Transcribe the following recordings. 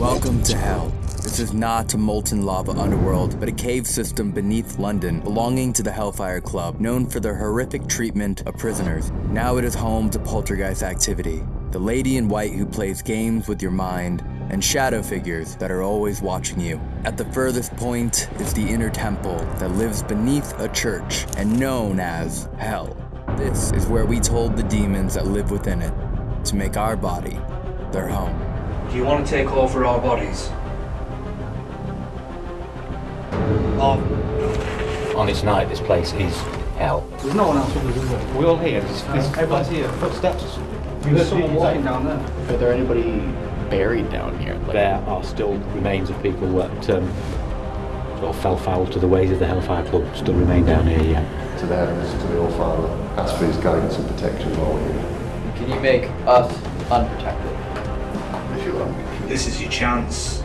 Welcome to Hell. This is not a molten lava underworld, but a cave system beneath London belonging to the Hellfire Club, known for their horrific treatment of prisoners. Now it is home to poltergeist activity. The lady in white who plays games with your mind, and shadow figures that are always watching you. At the furthest point is the inner temple that lives beneath a church and known as Hell. This is where we told the demons that live within it to make our body their home. Do you want to take over our bodies? Oh, On its night, this place is hell. there's no one else with us, is there? We all here. There's, there's Everyone's here. footsteps. You There's someone walking down there. Are there anybody buried down here? Like, There are still remains of people that um, sort of fell foul to the ways of the Hellfire Club. Still remain down here, yeah. to the heavens, to the All-Father. Ask for his guidance and protection while we're here. Can you make us unprotected? If you like. This is your chance.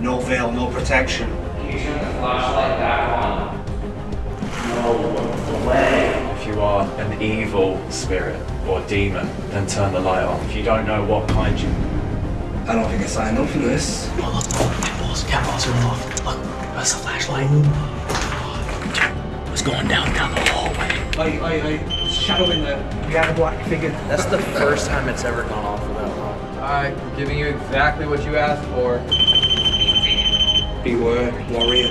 No veil, no protection. Using the flashlight back on. No away. If you are an evil spirit or demon, then turn the light on. If you don't know what kind you I don't think I signed up for this. Oh, look, look, candles, balls are off. Look, that's the flashlight? What's going down, down the hallway? I, I, I, shadow in there. We have a black figure. That's the first time it's ever gone off without long. Alright, we're giving you exactly what you asked for. Beware, warrior.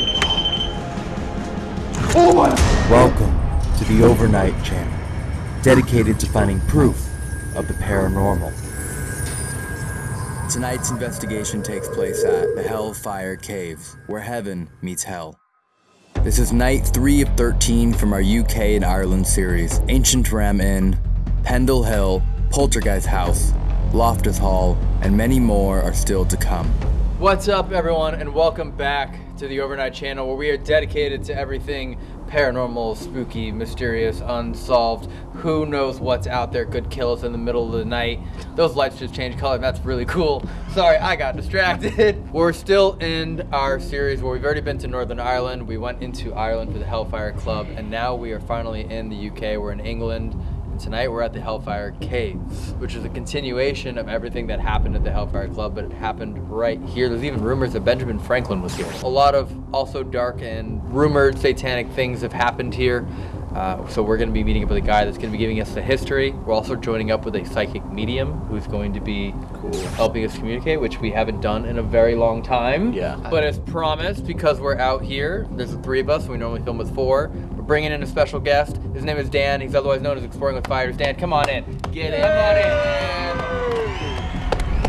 Oh my! Welcome to the Overnight Channel, dedicated to finding proof of the paranormal. Tonight's investigation takes place at the Hellfire Caves, where heaven meets hell. This is night 3 of 13 from our UK and Ireland series Ancient Ram Inn, Pendle Hill, Poltergeist House, Loftus Hall, and many more are still to come. What's up, everyone, and welcome back to the Overnight Channel, where we are dedicated to everything paranormal, spooky, mysterious, unsolved. Who knows what's out there could kill us in the middle of the night? Those lights just changed color. That's really cool. Sorry, I got distracted. We're still in our series where we've already been to Northern Ireland. We went into Ireland for the Hellfire Club, and now we are finally in the UK. We're in England. Tonight we're at the Hellfire Caves, which is a continuation of everything that happened at the Hellfire Club, but it happened right here. There's even rumors that Benjamin Franklin was here. A lot of also dark and rumored satanic things have happened here. Uh, so we're going to be meeting up with a guy that's going to be giving us the history. We're also joining up with a psychic medium who's going to be helping us communicate, which we haven't done in a very long time. Yeah. But as promised, because we're out here, there's the three of us. We normally film with four. We're bringing in a special guest. His name is Dan. He's otherwise known as Exploring with Fighters. Dan, come on in. Get in. Come on in.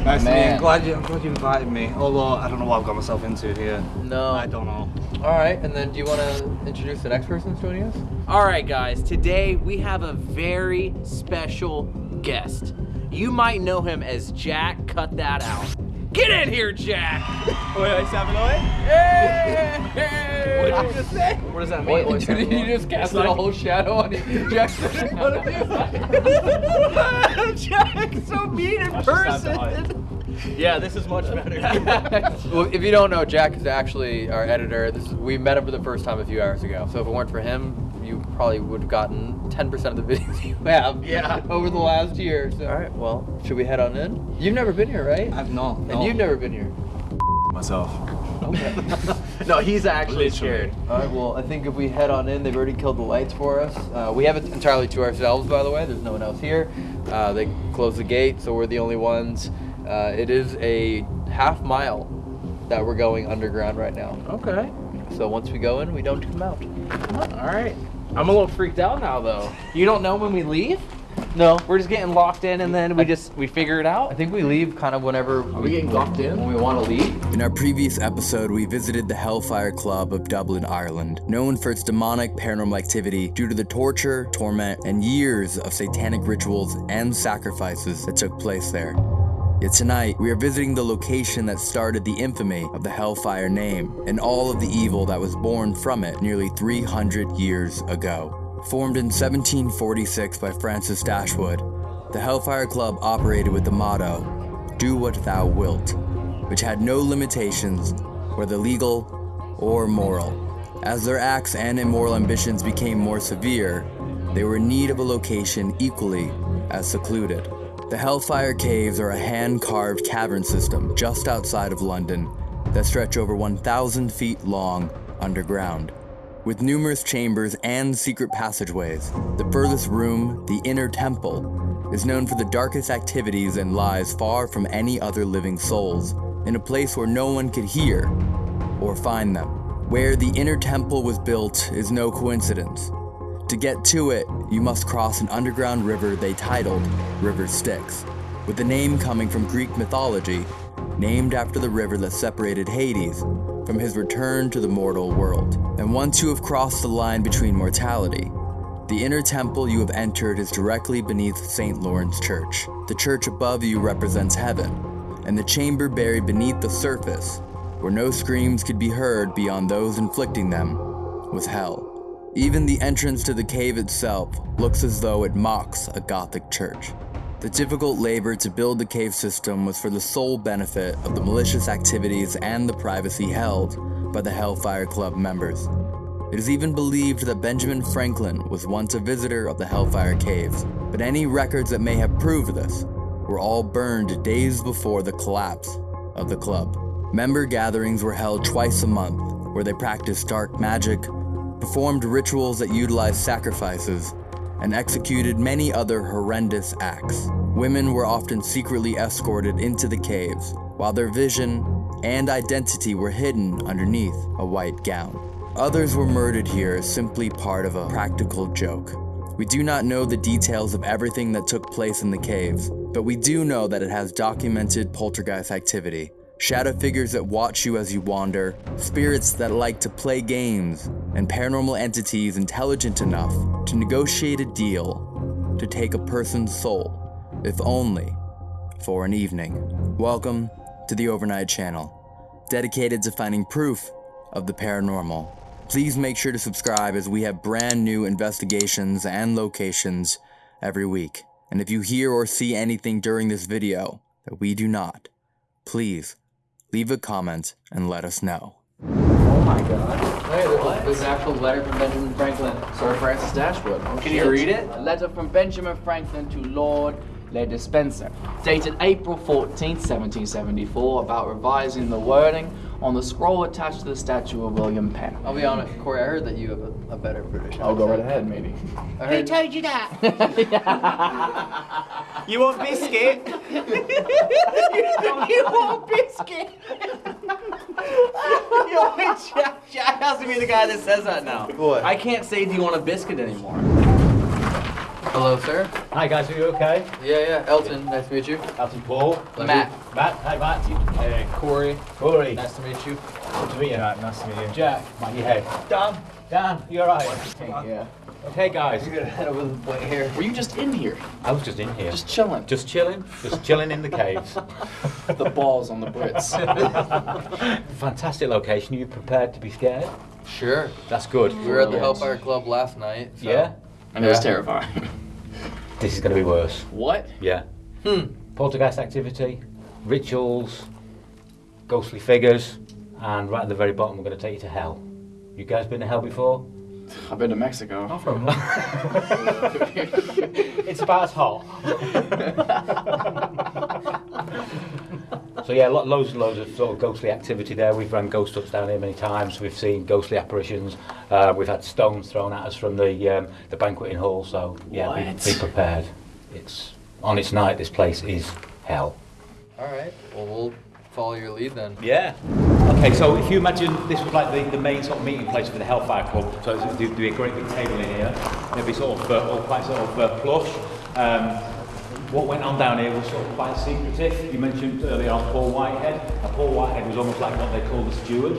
Nice to meet you. I'm glad you, I'm glad you invited me. Although I don't know what I've got myself into here. No. I don't know. All right, and then do you want to introduce the next person that's joining us? All right, guys, today we have a very special guest. You might know him as Jack. Cut that out. Get in here, Jack! What did you just say? What does that mean? What, did you just cast a whole shadow on you? Jackson in front of you? Jack's so mean in person. Yeah, this is much better. well, if you don't know, Jack is actually our editor. This is, we met him for the first time a few hours ago. So if it weren't for him, you probably would have gotten 10% of the videos you have Yeah. over the last year. So. All right, well, should we head on in? You've never been here, right? I've not. and you've never been here. myself. no, he's actually scared. All right, well, I think if we head on in, they've already killed the lights for us. Uh, we have it entirely to ourselves, by the way. There's no one else here. Uh, they closed the gate, so we're the only ones. Uh, it is a half mile that we're going underground right now. Okay. So once we go in, we don't come out. All right. I'm a little freaked out now, though. You don't know when we leave? No, We're just getting locked in, and then we just we figure it out. I think we leave kind of whenever Are we getting locked in? when we want to leave. In our previous episode, we visited the Hellfire Club of Dublin, Ireland, known for its demonic paranormal activity due to the torture, torment, and years of satanic rituals and sacrifices that took place there. Yet tonight, we are visiting the location that started the infamy of the Hellfire name and all of the evil that was born from it nearly 300 years ago. Formed in 1746 by Francis Dashwood, the Hellfire Club operated with the motto, Do what thou wilt, which had no limitations, whether legal or moral. As their acts and immoral ambitions became more severe, they were in need of a location equally as secluded. The Hellfire Caves are a hand carved cavern system just outside of London that stretch over 1,000 feet long underground. With numerous chambers and secret passageways, the furthest room, the Inner Temple, is known for the darkest activities and lies far from any other living souls, in a place where no one could hear or find them. Where the Inner Temple was built is no coincidence. To get to it, you must cross an underground river they titled River Styx, with the name coming from Greek mythology, named after the river that separated Hades from his return to the mortal world. And once you have crossed the line between mortality, the inner temple you have entered is directly beneath St. Lawrence Church. The church above you represents heaven, and the chamber buried beneath the surface, where no screams could be heard beyond those inflicting them, was hell. Even the entrance to the cave itself looks as though it mocks a Gothic church. The difficult labor to build the cave system was for the sole benefit of the malicious activities and the privacy held by the Hellfire Club members. It is even believed that Benjamin Franklin was once a visitor of the Hellfire Caves, but any records that may have proved this were all burned days before the collapse of the club. Member gatherings were held twice a month, where they practiced dark magic, performed rituals that utilized sacrifices, and executed many other horrendous acts. Women were often secretly escorted into the caves, while their vision and identity were hidden underneath a white gown. Others were murdered here as simply part of a practical joke. We do not know the details of everything that took place in the caves, but we do know that it has documented poltergeist activity. Shadow figures that watch you as you wander, spirits that like to play games, and paranormal entities intelligent enough to negotiate a deal to take a person's soul, if only for an evening. Welcome to the Overnight Channel, dedicated to finding proof of the paranormal. Please make sure to subscribe as we have brand new investigations and locations every week. And if you hear or see anything during this video that we do not, please leave a comment and let us know. Oh my god. Hey, there's, there's an actual letter from Benjamin Franklin, Sir Francis Dashwood. Oh, Can you read it? A letter from Benjamin Franklin to Lord Le Despencer, dated April 14th, 1774, about revising the wording on the scroll attached to the statue of William Penn. I'll be honest, Corey, I heard that you have a, a better British I'll go right ahead, maybe. I heard, told you that? You want biscuit? you want biscuit? Yo, wait, Jack, Jack has to be the guy that says that now. What? I can't say, do you want a biscuit anymore? Hello, sir. Hi guys, are you okay? Yeah, yeah, Elton, nice to meet you. Elton Paul. Matt. Matt, hi Matt. Hey, Corey, Corey. nice to meet you. Good to meet you. Matt. nice to meet you. Jack, Matt, your head. Dan. Dan, you alright? Yeah. Okay guys. You're gonna head over the white hair. Were you just in here? I was just in here. Just chilling. Just chilling, just chilling in the caves. the balls on the Brits. Fantastic location. Are you prepared to be scared? Sure. That's good. We were at the Hellfire Club last night. So. Yeah? And it was terrifying. This is going to be worse. what? Yeah. Hmm. Poltergeist activity, rituals, ghostly figures, and right at the very bottom, we're going to take you to hell. You guys been to hell before? I've been to Mexico. it's about as hot. So yeah, lo- loads and loads of sort of ghostly activity there. We've run ghost huts down here many times. We've seen ghostly apparitions. Uh, we've had stones thrown at us from the um, the banqueting hall. So yeah, be, be prepared. It's on its night. This place is hell. All right. Well, we'll follow your lead then. Yeah. Okay, so if you imagine this was like the, the main sort of meeting place for the Hellfire Club, so there'd there'd be a great big table in here. There'd be sort of uh, all quite sort of uh, plush. Um, what went on down here was sort of quite secretive. You mentioned earlier on Paul Whitehead. Now, Paul Whitehead was almost like what they call the steward.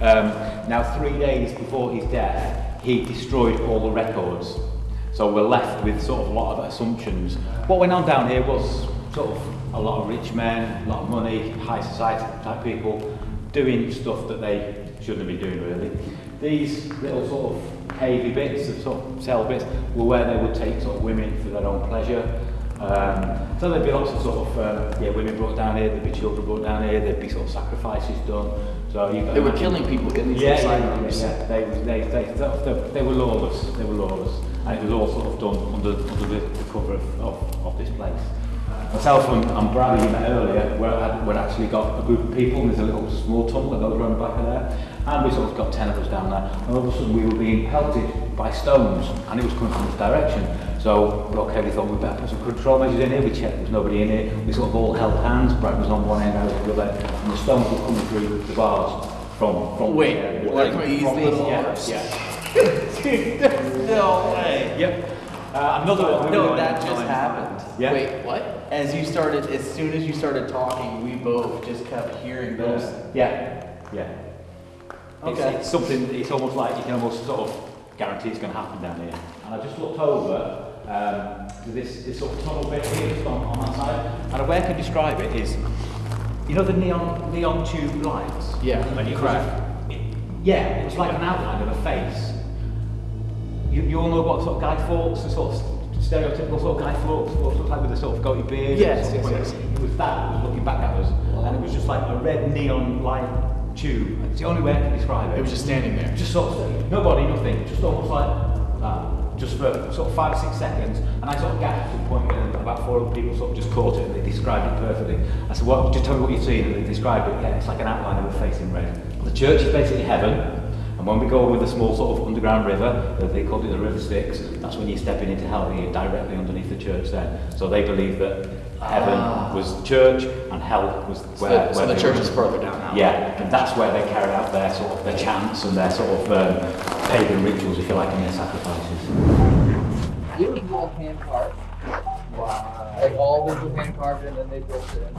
Um, now, three days before his death, he destroyed all the records. So we're left with sort of a lot of assumptions. What went on down here was sort of a lot of rich men, a lot of money, high society type people doing stuff that they shouldn't be doing really. These little sort of cavey bits, the sort of cell bits, were where they would take sort of women for their own pleasure. Um, so there'd be lots of sort of um, yeah, women brought down here, there'd be children brought down here, there'd be sort of sacrifices done. So you they were killing people in these yeah, asylums. Yeah, yeah, they, they, they, they, they were lawless. They were lawless, and it was all sort of done under under the, the cover of, of, of this place. Uh, myself and, and Bradley you met earlier, we're, I'd actually got a group of people, and there's a little small tunnel that goes around the back of there, and we sort of got 10 of us down there, and all of a sudden we were being pelted by stones, and it was coming from this direction. So, okay, we thought we'd better put some control measures in here, we checked there was nobody in here, we sort of all held hands, Brad was on one end, I was on the other, and the stones were coming through the bars from, from Wait, the area. like these little yeah, yeah. No way. Yep. Uh, another one. No, that just time. happened. Yeah. Wait, what? As you started, as soon as you started talking, we both just kept hearing those. Yeah, yeah. It's, Okay. it's something, it's almost like you can almost sort of guarantee it's going to happen down here. And I just looked over um, to this, this sort of tunnel bit here just on, on that side. And a way I can describe it is, you know the neon, neon tube lights? Yeah, When you crack. It, yeah, it was like an outline of a face. You, you all know what sort of Guy Fawkes, the sort of stereotypical sort of Guy Fawkes, what looks like with a sort of goatee beard. Yes, sort of yes, yes. It was that that was looking back at us, and it was just like a red neon light tube. It's the only way I can describe it. It was just standing there. Just sort of, nobody, nothing, just almost like that, just for sort of five or six seconds. And I sort of gasped to the point where about four other people sort of just caught it and they described it perfectly. I said, what, just tell me what you see, and they described it, yeah, it's like an outline of a face in red. The church is basically heaven, and when we go with a small sort of underground river, uh, they called it the River Styx, that's when you're stepping into hell, you're directly underneath the church there. So they believe that heaven was the church, and hell was where... Ah. so where the church were- is further down now. Yeah, and that's where they carried out their sort of their chants and their sort of um, pagan rituals, if you like, and their sacrifices. Visual hand carved. Wow. Like all visual hand carved and then they built it in.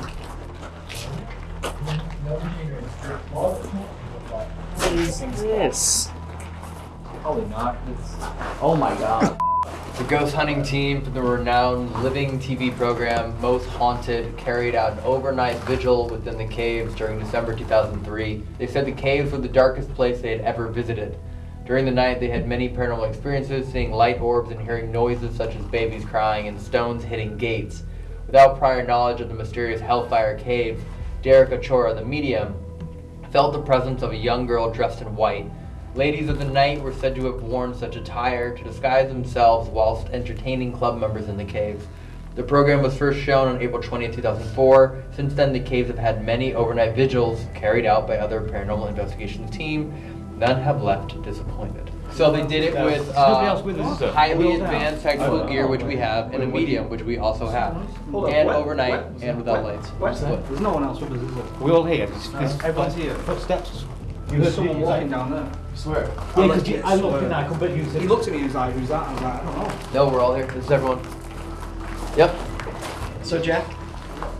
No. What is this? Probably not. It's Oh my god. The ghost hunting team from the renowned living TV program Most Haunted carried out an overnight vigil within the caves during December 2003. They said the caves were the darkest place they had ever visited. During the night, they had many paranormal experiences, seeing light orbs and hearing noises such as babies crying and stones hitting gates. Without prior knowledge of the mysterious Hellfire Caves, Derek Acorah, the medium, felt the presence of a young girl dressed in white. Ladies of the night were said to have worn such attire to disguise themselves whilst entertaining club members in the caves. The program was first shown on April 20, 2004. Since then, the caves have had many overnight vigils carried out by other paranormal investigations team. None have left disappointed. So they did it with uh, else with us, is there? highly We're all down. advanced technical gear, which we have, and a medium, which we also have, and overnight and without What? lights. What's that? There's no one else with us, is there? We all here. There's, there's everyone's here. Footsteps. You There's heard someone you- walking down there. I swear. Yeah, because I looked in there, I couldn't believe you He looked at me and he was like, who's that? I was like, I don't know. No, we're all here. This is everyone. Yep. So Jack,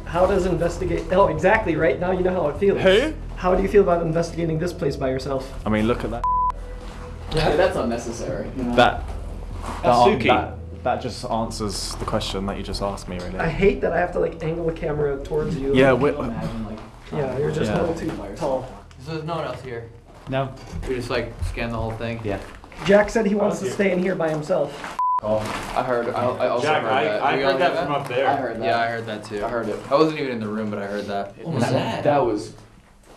how does investigate? Oh, exactly. Right now, you know how it feels. Who? How do you feel about investigating this place by yourself? I mean, look at that. Yeah, that's unnecessary. That. That, Suki. that, that just answers the question that you just asked me, really. I hate that I have to like angle the camera towards you. yeah, Can we, you imagine like Yeah, you're just Yeah. a little too tall. So there's no one else here. No. We just like scan the whole thing. Yeah. Jack said he wants to stay in here by himself. Oh, I heard. I, I also Jack, heard I, that. I We heard that heard from up there. I heard that. Yeah, I heard that too. I heard it. I wasn't even in the room, but I heard that. What was that? That was.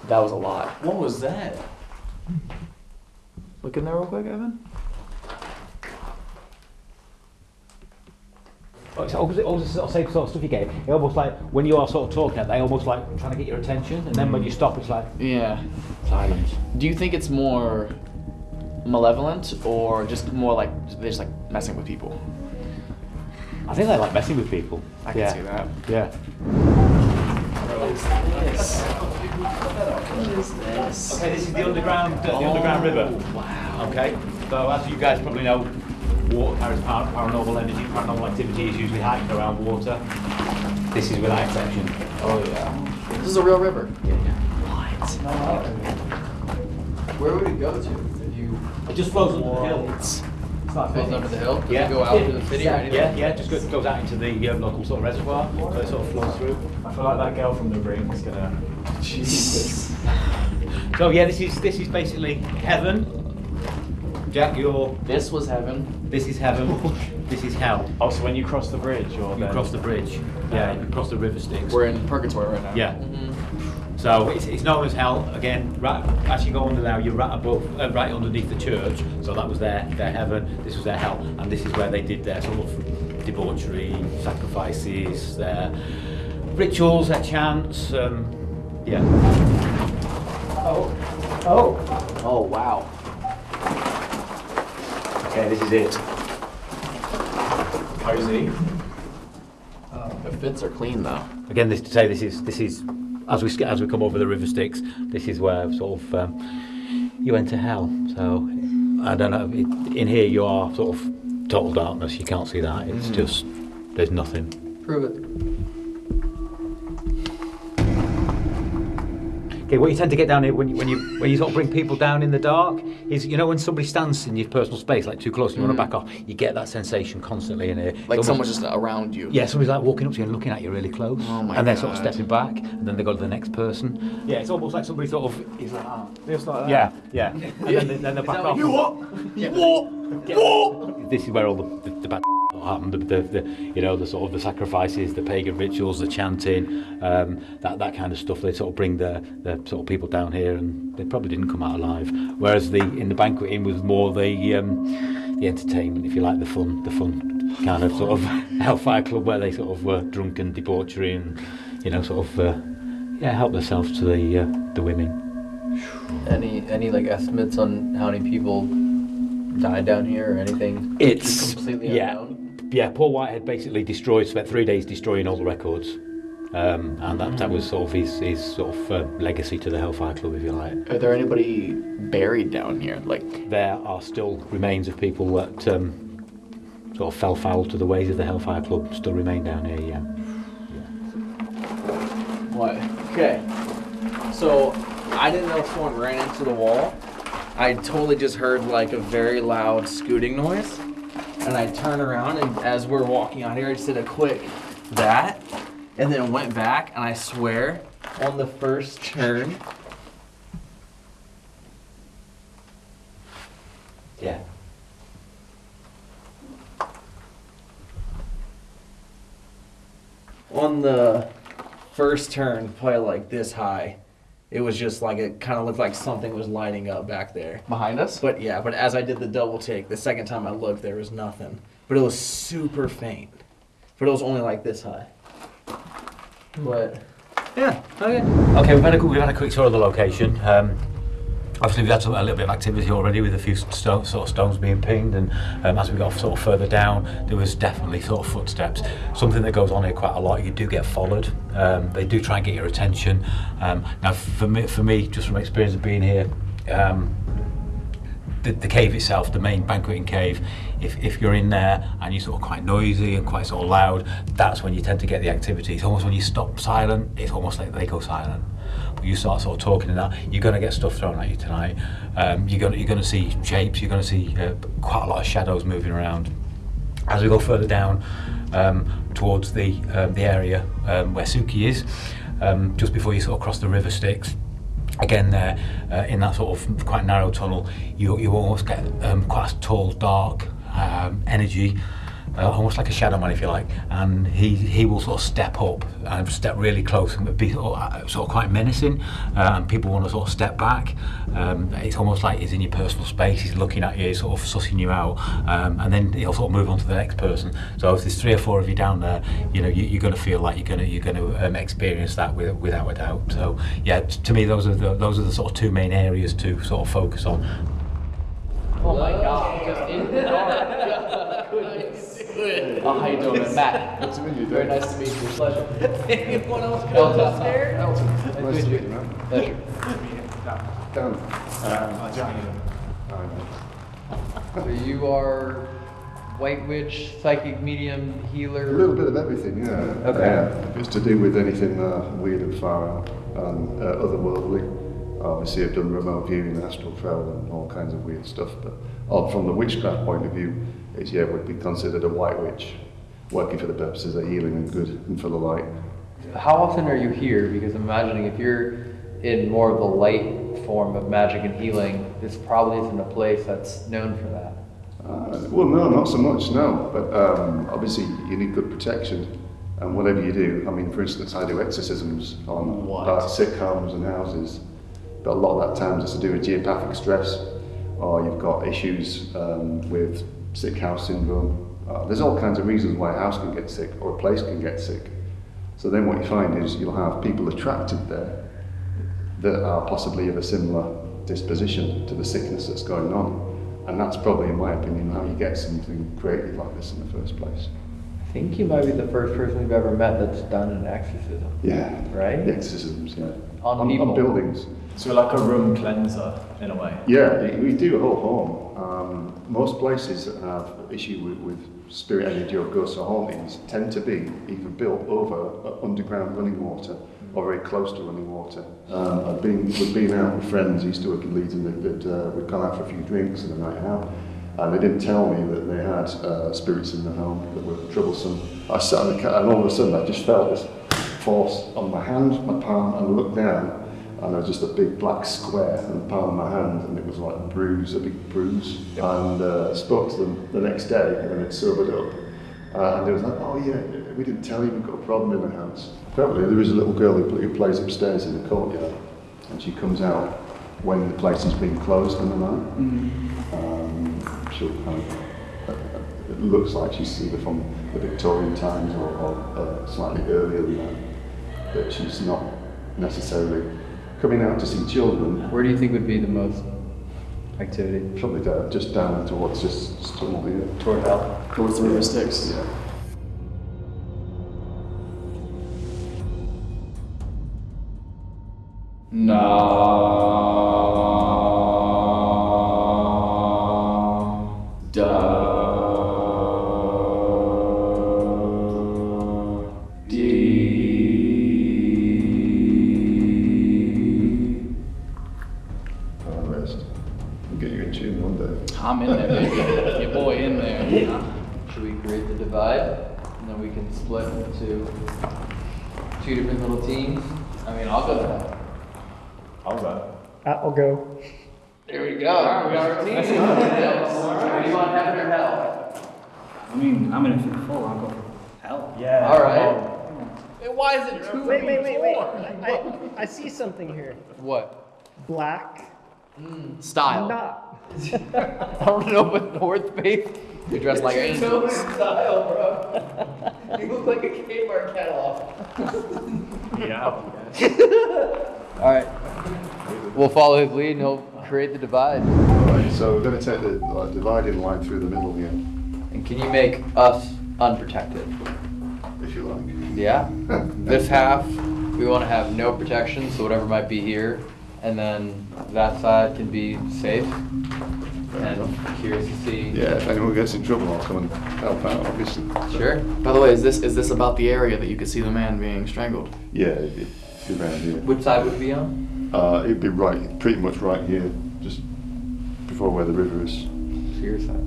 That was a lot. What was that? Look in there real quick, Evan. Oh, It's almost, almost the same sort of stuff you get. It almost like when you are sort of talking, they almost like trying to get your attention, and then when you stop, it's like Yeah. silence. Do you think it's more malevolent or just more like they're just like messing with people? I think they like messing with people. I can yeah. see that. Yeah. What is this? What is this? Okay, this is the underground, uh, the underground river. Wow. Okay, so as you guys probably know, water carries par- paranormal energy. Paranormal activity is usually heightened around water. This is without exception. Oh yeah. This is a real river. Yeah, yeah. Where would it go to if you It just flows under the hill. It's not flows under the hill? Does Yeah. it go out to the city or anything? Yeah, yeah, just goes, goes out into the uh, local sort of reservoir, so it sort of flows through. I feel like that girl from the ring is gonna. Jesus. So yeah, this is this is basically heaven. Jack, you're. This was heaven. This is heaven. this is hell. Oh, so when you cross the bridge, or You then- cross the bridge. Yeah, you cross the river Styx. We're in purgatory right now. Yeah. Mm-hmm. So it's, it's known as hell. Again, right, as you go under now, you're right above, uh, right underneath the church. So that was their their heaven. This was their hell, and this is where they did their sort of debauchery, sacrifices, their rituals, their chants. Um, yeah. Oh. Oh. Oh, wow. Okay, this is it. Cozy. The fits are clean though. Again, this to say this is this is as we as we come over the river Styx, this is where sort of um, you enter hell. So I don't know. It, in here, you are sort of total darkness. You can't see that. It's just there's nothing. Prove it. Okay, what you tend to get down here when you, when you when you sort of bring people down in the dark is you know when somebody stands in your personal space like too close and you want to back off, you get that sensation constantly in here. Like It's someone's almost- just around you. Yeah, somebody's like walking up to you and looking at you really close, Oh my and then sort of stepping back, and then they go to the next person. Yeah, it's almost like somebody sort of is like, ah, Just like that. yeah, yeah, and then, they- then they back off. You what? You what? This is where all the, the, the bad happen. The, the, the, you know, the sort of the sacrifices, the pagan rituals, the chanting, um, that that kind of stuff. They sort of bring the, the sort of people down here, and they probably didn't come out alive. Whereas the in the banquet inn was more the um, the entertainment, if you like, the fun, the fun kind of sort of hellfire club where they sort of were drunk and debauchery and you know sort of uh, yeah help themselves to the uh, the women. Any any like estimates on how many people died down here or anything? It's completely yeah, unknown. Yeah. Paul Whitehead basically destroyed, spent three days destroying all the records, um, and that, that was sort of his, his sort of uh, legacy to the Hellfire Club, if you like. Are there anybody buried down here? Like, There are still remains of people that um, sort of fell foul to the ways of the Hellfire Club, still remain down here. Yeah. yeah. what? Okay. So, I didn't know someone ran into the wall. I totally just heard like a very loud scooting noise. And I turned around, and as we're walking out here, I just did a quick that, and then went back, and I swear, on the first turn, Yeah. on the first turn, probably like this high, it was just like it kind of looked like something was lighting up back there. Behind us? But yeah, but as I did the double take, the second time I looked, there was nothing. But it was super faint. But it was only like this high. But yeah, okay. Okay, we've had a, we've had a quick tour of the location. Um, obviously, we've had some, a little bit of activity already with a few sto- sort of stones being pinged, and um, as we got sort of further down, there was definitely sort of footsteps. Something that goes on here quite a lot. You do get followed. Um, they do try and get your attention. Um, now, for me, for me, just from experience of being here. Um, the, the cave itself, the main banqueting cave, if, if you're in there and you're sort of quite noisy and quite sort of loud, that's when you tend to get the activity. It's almost when you stop silent, it's almost like they go silent. You start sort of talking and that, you're going to get stuff thrown at you tonight. Um, you're going you're to see shapes. You're going to see uh, quite a lot of shadows moving around. As we go further down um, towards the um, the area um, where Suki is, um, just before you sort of cross the river Styx, again there uh, in that sort of quite narrow tunnel, you you almost get um, quite a tall, dark energy. Uh, almost like a shadow man, if you like, and he he will sort of step up and step really close and be sort of, of quite menacing, uh, and people want to sort of step back. Um, it's almost like he's in your personal space. He's looking at you, sort of sussing you out, um, and then he'll sort of move on to the next person. So if there's three or four of you down there, you know you, you're going to feel like you're going to you're going to um, experience that with, without a doubt. So yeah, to me those are the those are the sort of two main areas to sort of focus on. Oh my god, just in the dark. Oh, how you doing, man? Matt. Good to meet you, Very Dave. nice to meet you. Pleasure. Anyone else come upstairs? Nice to meet you, man. Pleasure. Dan. So you are White Witch, psychic medium, healer. A little bit of everything, yeah. Okay. Yeah. If it's to do with anything uh, weird and far out and uh, otherworldly, obviously I've done remote viewing, astral travel, and all kinds of weird stuff. But uh, from the witchcraft point of view, it's yeah would be considered a white witch, working for the purposes of healing and good and for the light. How often are you here? Because I'm imagining if you're in more of the light form of magic and healing, this probably isn't a place that's known for that. Uh, well, no, not so much, no. But um, obviously, you need good protection. And whatever you do, I mean, for instance, I do exorcisms on uh, sick homes and houses. But a lot of that times it's to do with geopathic stress, or you've got issues um, with sick house syndrome, Uh, there's all kinds of reasons why a house can get sick or a place can get sick. So then what you find is you'll have people attracted there that are possibly of a similar disposition to the sickness that's going on. And that's probably, in my opinion, how you get something creative like this in the first place. I think you might be the first person we've ever met that's done an exorcism. Yeah. Right? The exorcisms, yeah. On on, people. buildings. So like a room cleanser in a way. Yeah, we do a whole home. Um, most places that have issue with, with spirit energy or ghosts or hauntings tend to be either built over underground running water or very close to running water. Um, I've been, we've been out with friends, used to work in Leeds, and they'd, they'd, uh, we'd gone out for a few drinks and a night out. And they didn't tell me that they had uh, spirits in the home that were troublesome. I sat on the cat, and all of a sudden I just felt this force on my hand, my palm, and I looked down, and there was just a big black square in the palm of my hand, and it was like a bruise, a big bruise. And uh, I spoke to them the next day when it sobered up, uh, and they was like, "Oh yeah, we didn't tell you we've got a problem in the house." Apparently, there is a little girl who, who plays upstairs in the courtyard, and she comes out when the place has been closed in the night. Um, she'll kind of, uh, uh, it looks like she's either from the Victorian times or, or uh, slightly earlier than that, but she's not necessarily coming out to see children. Where do you think would be the most activity? Probably down, just down towards just Stonewall here. Uh, Toward hell? Towards the river Styx. Yeah. No. I'll go. There we go. All right, we got our team. What do you want, heaven or hell? I mean, I'm in a for the full. I'll go for hell. Yeah. All right. Why is it two? Wait, wait, wait, wait. I, I see something here. What? Black. Hmm, style. Not. I don't know, but North Face. You're dressed like angels. style, bro. You look like a Kmart catalog. Yeah. All right. We'll follow his lead and he'll create the divide. Right, so we're going to take the like, dividing line through the middle here, And can you make us unprotected? if you like. Yeah. This half, we want to have no protection, so whatever might be here, and then that side can be safe. And curious to see. Yeah, if anyone gets in trouble, I'll come and help out, obviously. Sure. By the way, is this is this about the area that you could see the man being strangled? Yeah, it'd it'd be around here. Which side would it be on? Uh, it'd be right, pretty much right here, just before where the river is. To your side.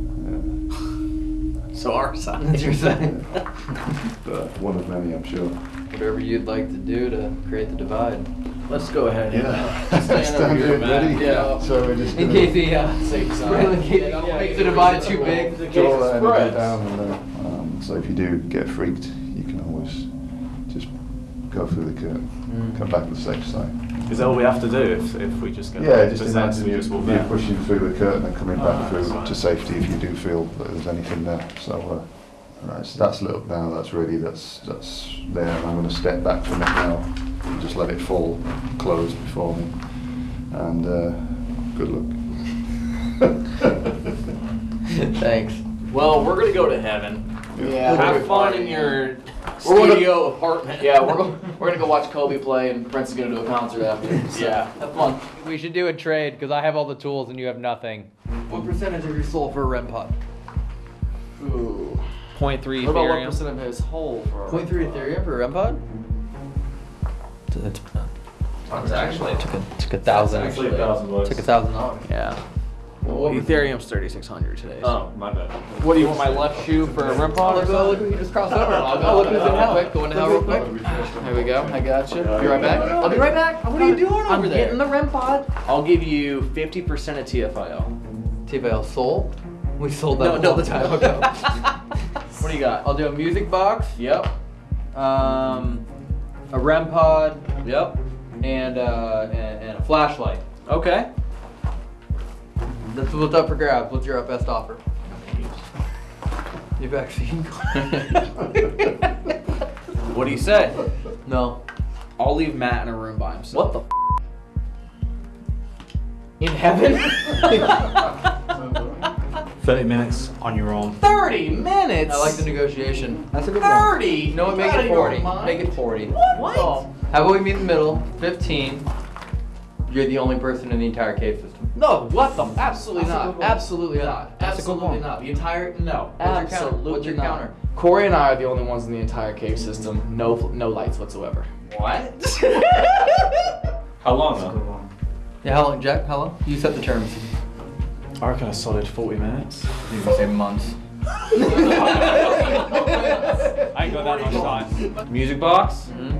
Yeah. So our side. That's your side. But one of many, I'm sure. Whatever you'd like to do to create the divide. Let's go ahead. Yeah. Stand over here, ready? man. Yeah. So we're just In gonna case the uh, Safe side. in case the, makes the divide too big. draw that energy spreads. down, and uh, um, so if you do get freaked, you can always just go through the curtain, Mm. come back to the safe side. Is that all we have to do if, if we just get Yeah, just possessed, imagine you, just walk you out? pushing through the curtain and coming Oh, back through that's fine. to safety if you do feel that there's anything there. So, uh, right, so that's lit up now. That's ready. That's that's there. And I'm going to step back from it now and just let it fall, close before me. And uh, good luck. Thanks. Well, we're gonna go to heaven. Yeah. Have fun in your We're gonna- studio apartment. Yeah, we're, go- we're gonna go watch Kobe play, and Prince is gonna do a concert after. So, Yeah. have fun. We should do a trade because I have all the tools and you have nothing. What percentage of your soul for a REM pod? Ooh. 0.3 What about what Ethereum. percent of his whole for? a Point three Ethereum for a REM pod? It's, It's actually. took a, took a thousand. Actually, a thousand bucks. Took a thousand oh, dollars. Yeah. What Ethereum's 3600 today. so- Oh, my bad. What do you want my left shoe for a REM pod or Oh, look who you just crossed over. I'll go look who's in hell. Quick, go into hell real quick. There we go. I got you. Be right back. I'll be right back. What are you doing I'm over there? getting the REM pod. I'll give you 50% of TFIL. TVL soul. We sold that No, a no. long time ago. What do you got? I'll do a music box. Yep. Um, a REM pod Yep. and uh, and, and a flashlight. Okay. That's what's up for grabs. What's your best offer? Your vaccine. what do you say? No. I'll leave Matt in a room by himself. What the? In heaven? 30 minutes on your own. 30 minutes? I like the negotiation. That's a good 30? one. No, make it 40. Make it 40. What? How about we meet in the middle? 15. You're the only person in the entire cave system. No, what the? Absolutely That's a good not. one. Absolutely not. That's Absolutely not. The entire no. What's your counter? Absolutely What's your not. counter? Corey and I are the only ones in the entire cave system. No, no lights whatsoever. What? How long though? Yeah, how long, Jack? How long? You set the terms. I reckon a solid 40 minutes. You can say months. I ain't got that much time. Music box, mm-hmm.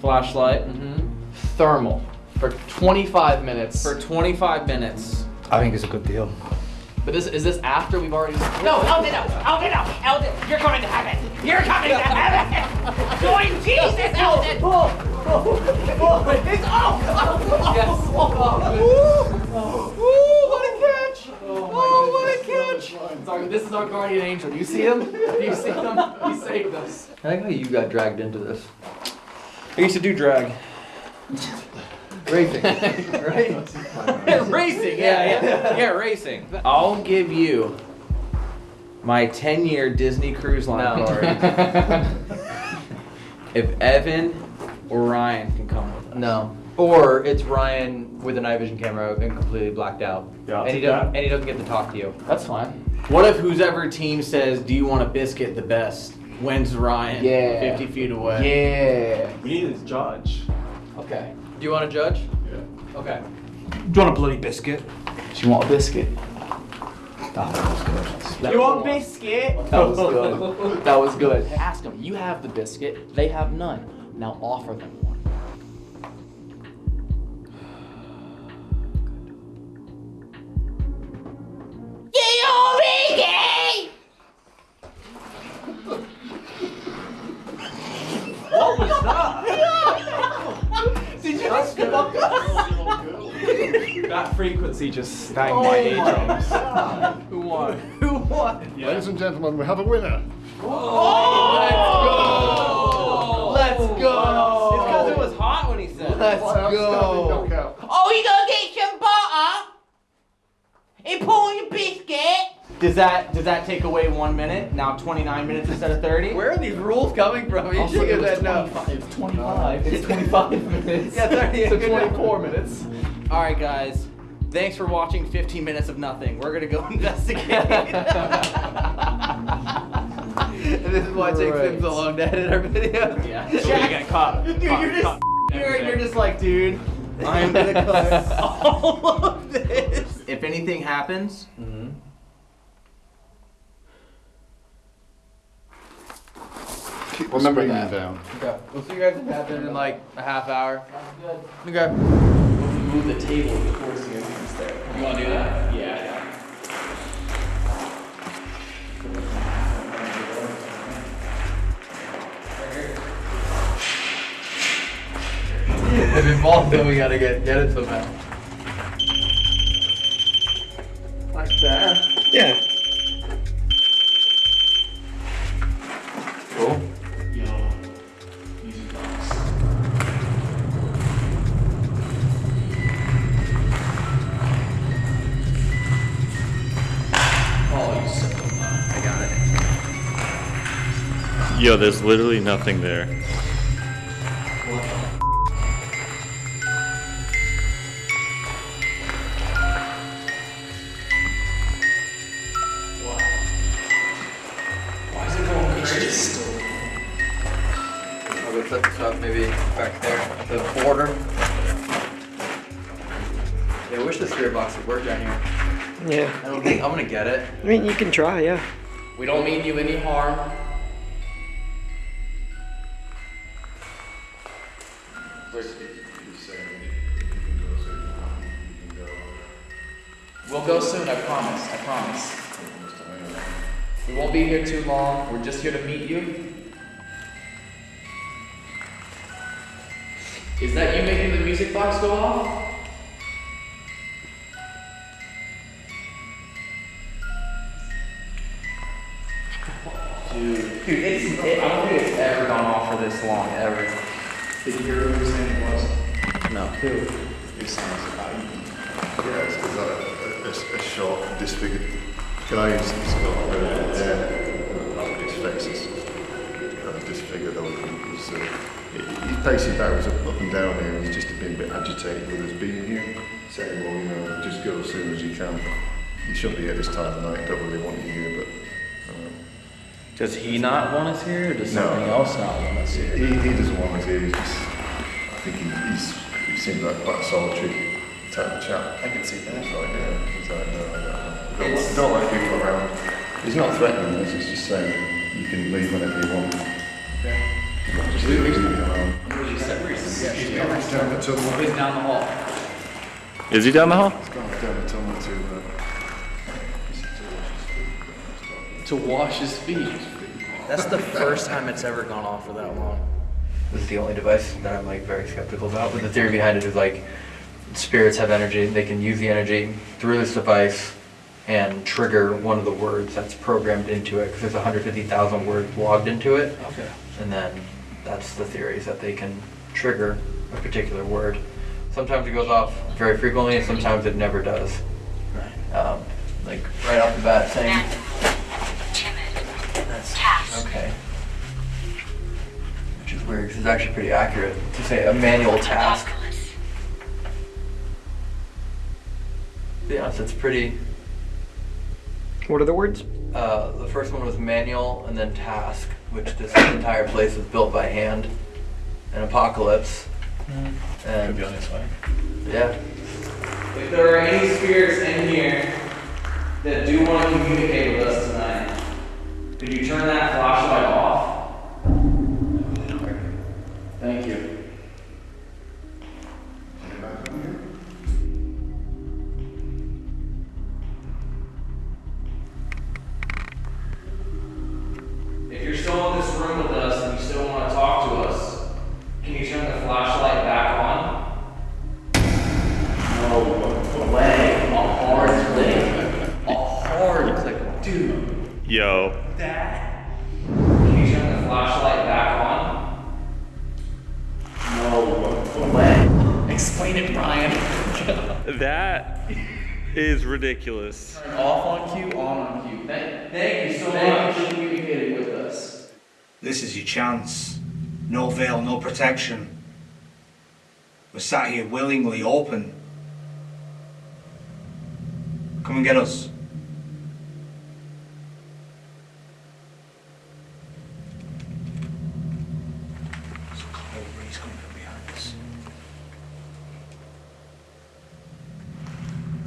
flashlight, mm-hmm. Thermal for 25 minutes. for 25 minutes. I think it's a good deal. but this is this after we've already. No, Elden, no, Elden, no, Elden, you're going to heaven. You're coming to heaven. Join Jesus, Elden. Oh, oh, oh, it's all. Yes. Ooh, what a catch! Oh, what a catch! Sorry, this is our guardian angel. Do you see him? Do you see him? He saved us. I like how you got dragged into this. I used to do drag. Racing, right? racing, yeah, yeah, yeah, racing. I'll give you my 10 year Disney Cruise Line No. card if Evan or Ryan can come with us. No. Or it's Ryan with a night vision camera and completely blacked out. Yeah, and he doesn't that. and he doesn't get to talk to you. That's fine. What if whose ever team says, Do you want a biscuit the best? When's Ryan? Yeah. 50 feet away. Yeah. We need a judge. Okay. Do you want to judge? Yeah. Okay. Do you want a bloody biscuit? Do you want a biscuit? That was good. You want biscuit? That was good. That was good. Ask them. You have the biscuit. They have none. Now offer them just sang my oh, eardrums. Who won? Who won? Ladies and gentlemen, we have a winner. Oh. Oh. Let's go. Let's go! Wow. It's because it was hot when he said it. Let's By go. Oh, you gonna get some butter? And pour your biscuit? Does that does that take away one minute? Now 29 minutes instead of 30? Where are these rules coming from? You Also, should it get that no. 25. It's 25. It's 25 minutes. Yeah, 30. So 24 minutes. All right, guys. Thanks for watching 15 minutes of nothing. We're gonna go investigate. And this is why it takes him so long to edit our video. yeah. So you get cut. Dude, cut, you're just cut you're, you're just like, dude, I'm gonna cut all of this. If anything happens, mm-hmm. Keep the Remember screaming that. down. Okay, we'll see you guys in heaven in like a half hour. Okay. Move the table towards the entrance there. you want to do that? Yeah. If it falls, then we gotta get get it somehow. Like that. Yeah. Cool. Yo, there's literally nothing there. Why is it going crazy? I'll go set this up maybe back there the border. Yeah, I wish the spirit box would work down here. Yeah. I don't think I'm gonna get it. I mean, you can try, yeah. We don't mean you any harm. Music shouldn't be here this time of night. Don't really want you here, but. Um, Does he not want us here, or does No. something else not want us here? He, he doesn't want us here. He's just, I think he, he's, he seems like quite a solitary type of chap. I can see that. He's like, yeah, he's like, no, I don't, don't, like- don't like people around. He's not threatening us, he's just saying, you can leave whenever you want. Just leave leave me alone. He's He's gone down the tunnel. down the hall. Is he down the hall? He's gone down the tunnel to, wash his feet. That's the first time it's ever gone off for that long. This is the only device that I'm like very skeptical about. But the theory behind it is like spirits have energy. They can use the energy through this device and trigger one of the words that's programmed into it because there's 150,000 words logged into it. Okay. And then that's the theory is that they can trigger a particular word. Sometimes it goes off very frequently, and sometimes it never does. Right. Um, like right off the bat saying. That's okay. Which is weird because it's actually pretty accurate to say a manual task. To be honest, it's pretty. What are the words? Uh, the first one was manual and then task, which this entire place was built by hand. An apocalypse. And Could be on its way. yeah, If there are any spirits in here that do want to communicate with us tonight, could you turn that flashlight off? Thank you. Is ridiculous. Off on cue, on on cue. Thank, thank you so Thank much. you for communicating with us. This is your chance. No veil, no protection. We're sat here willingly open. Come and get us. There's a cold breeze coming from behind us.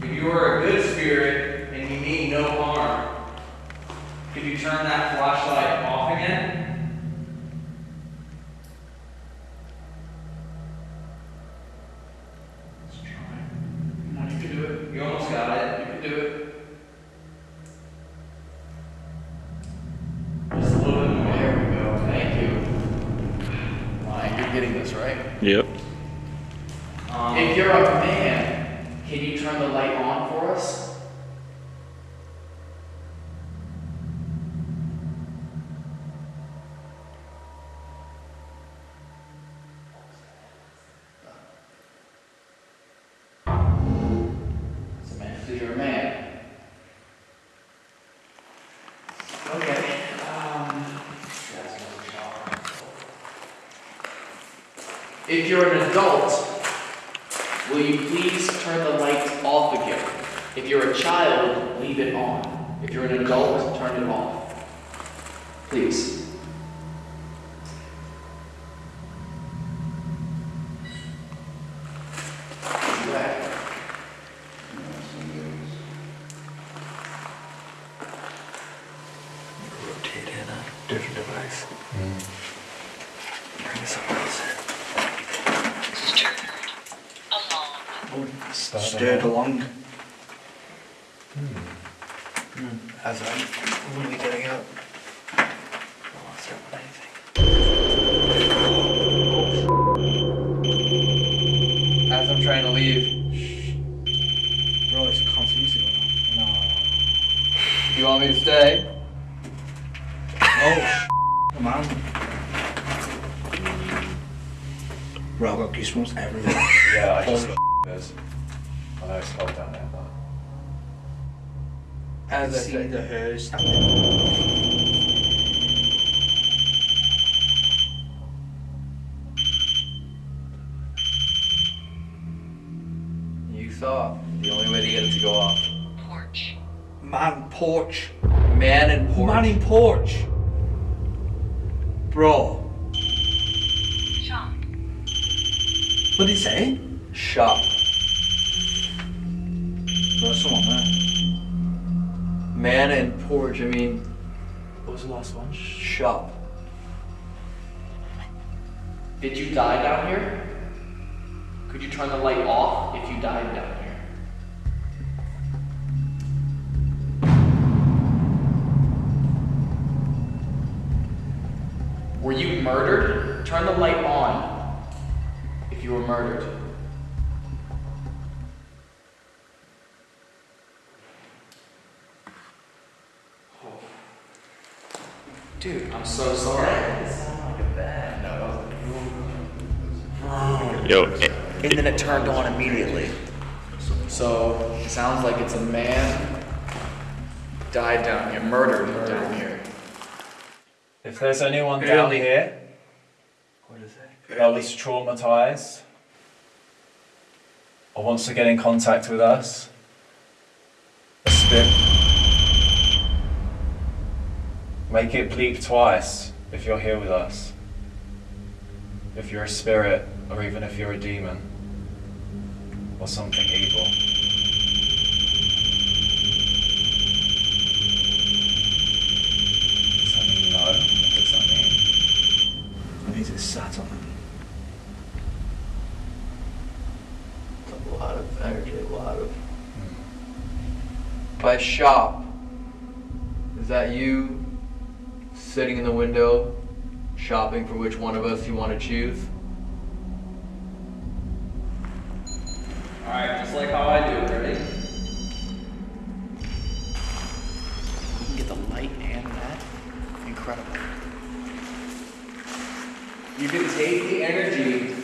If you are a good spirit and you mean no harm, could you turn that flashlight off again? Let's try. Come on, you can do it. You almost got it. You can do it. Just a little bit more. There we go. Thank you. Ryan, you're getting this, right? Yep. Um, If you're a man, can you turn the light on for us? It's a man, so you're a man. Okay. Um, that's another shower. If you're an adult, Will you please turn the lights off again? If you're a child, leave it on. If you're an adult, turn it off. Please. Okay. rotate in a different device. Bring something else in. Stirred along. As I'm really getting up. As I'm trying to leave. Bro, it's constantly going on. Do you want me to stay? No. Come on. Bro, I've got goosebumps everywhere. Yeah, I just Holy. I know it's cold down there, but. I As I see said. the uh, hers. You saw the only way to get it to go off. Porch. Man, porch. Man in porch. Man in porch. Bro. Shop. What did he say? Shop. Man and porch. I mean, What was the last one? shop. Did you die down here? Could you turn the light off if you died down here? Were you murdered? Turn the light on if you were murdered. Dude, I'm so sorry. Yo, And then it turned on immediately. So it sounds like it's a man died down here, murdered down here. If there's anyone down here that was traumatized or wants to get in contact with us, a spirit. Make it bleep twice if you're here with us. If you're a spirit, or even if you're a demon, or something evil. Does that mean no? What does that mean? It means it's sat on him. A lot of energy, a lot of. By shop, is that you sitting in the window, shopping for which one of us you want to choose? Alright, just like how I do it, ready? You can get the light and that. Incredible. You can take the energy